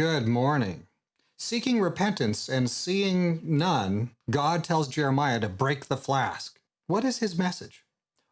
Good morning. Seeking repentance and seeing none, God tells Jeremiah to break the flask. What is his message?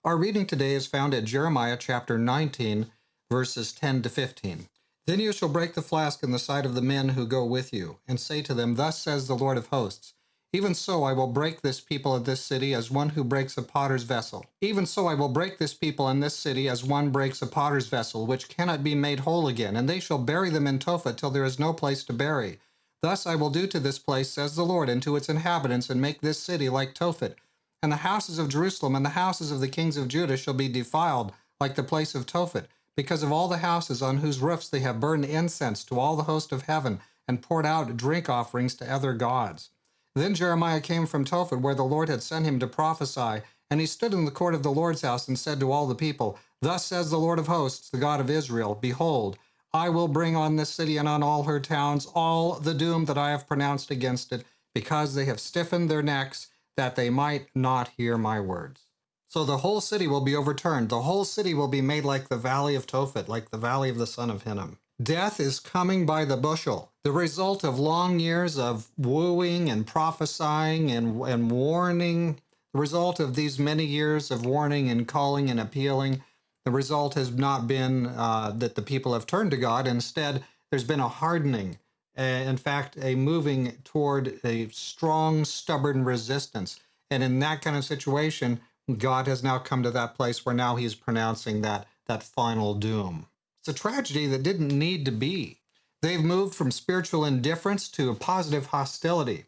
Our reading today is found at Jeremiah chapter 19, verses 10 to 15. Then you shall break the flask in the sight of the men who go with you, and say to them, Thus says the Lord of hosts, even so I will break this people of this city as one who breaks a potter's vessel. Even so I will break this people in this city as one breaks a potter's vessel, which cannot be made whole again, and they shall bury them in Tophet till there is no place to bury. Thus I will do to this place, says the Lord, and to its inhabitants, and make this city like Tophet. And the houses of Jerusalem and the houses of the kings of Judah shall be defiled like the place of Tophet, because of all the houses on whose roofs they have burned incense to all the host of heaven, and poured out drink offerings to other gods. Then Jeremiah came from Tophet, where the Lord had sent him to prophesy, and he stood in the court of the Lord's house and said to all the people, Thus says the Lord of hosts, the God of Israel, Behold, I will bring on this city and on all her towns all the doom that I have pronounced against it, because they have stiffened their necks, that they might not hear my words. So the whole city will be overturned. The whole city will be made like the valley of Tophet, like the valley of the son of Hinnom. Death is coming by the bushel, the result of long years of wooing and prophesying and, and warning, the result of these many years of warning and calling and appealing. The result has not been uh, that the people have turned to God. Instead, there's been a hardening, in fact, a moving toward a strong, stubborn resistance. And in that kind of situation, God has now come to that place where now he's pronouncing that, that final doom. It's a tragedy that didn't need to be. They've moved from spiritual indifference to a positive hostility.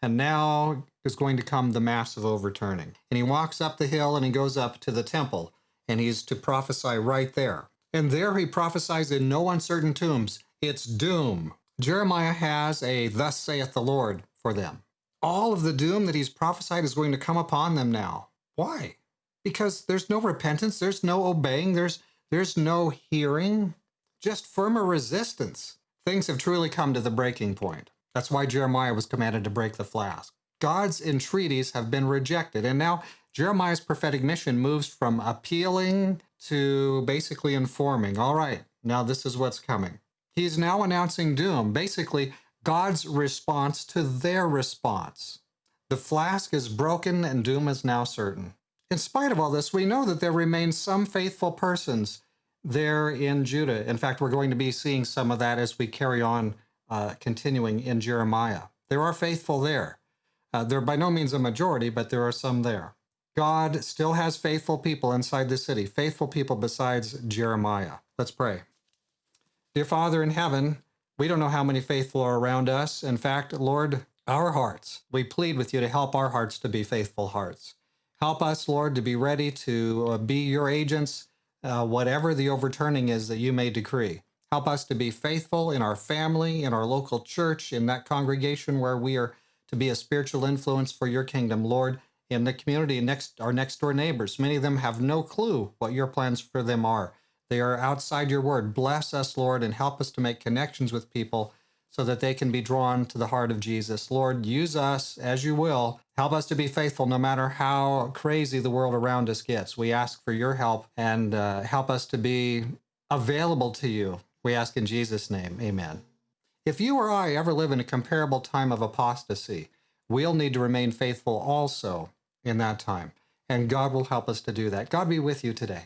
And now is going to come the massive overturning. And he walks up the hill and he goes up to the temple, and he's to prophesy right there. And there he prophesies in no uncertain tombs. It's doom. Jeremiah has a thus saith the Lord for them. All of the doom that he's prophesied is going to come upon them now. Why? Because there's no repentance, there's no obeying, there's there's no hearing, just firmer resistance. Things have truly come to the breaking point. That's why Jeremiah was commanded to break the flask. God's entreaties have been rejected, and now Jeremiah's prophetic mission moves from appealing to basically informing. All right, now this is what's coming. He's now announcing doom, basically God's response to their response. The flask is broken and doom is now certain. In spite of all this, we know that there remain some faithful persons there in Judah. In fact, we're going to be seeing some of that as we carry on uh, continuing in Jeremiah. There are faithful there. Uh, they're by no means a majority, but there are some there. God still has faithful people inside the city, faithful people besides Jeremiah. Let's pray. Dear Father in heaven, we don't know how many faithful are around us. In fact, Lord, our hearts, we plead with you to help our hearts to be faithful hearts. Help us, Lord, to be ready to uh, be your agents uh, whatever the overturning is that you may decree. Help us to be faithful in our family, in our local church, in that congregation where we are to be a spiritual influence for your kingdom, Lord, in the community next our next door neighbors. Many of them have no clue what your plans for them are. They are outside your word. Bless us, Lord, and help us to make connections with people so that they can be drawn to the heart of Jesus. Lord, use us as you will. Help us to be faithful no matter how crazy the world around us gets. We ask for your help and uh, help us to be available to you. We ask in Jesus' name. Amen. If you or I ever live in a comparable time of apostasy, we'll need to remain faithful also in that time. And God will help us to do that. God be with you today.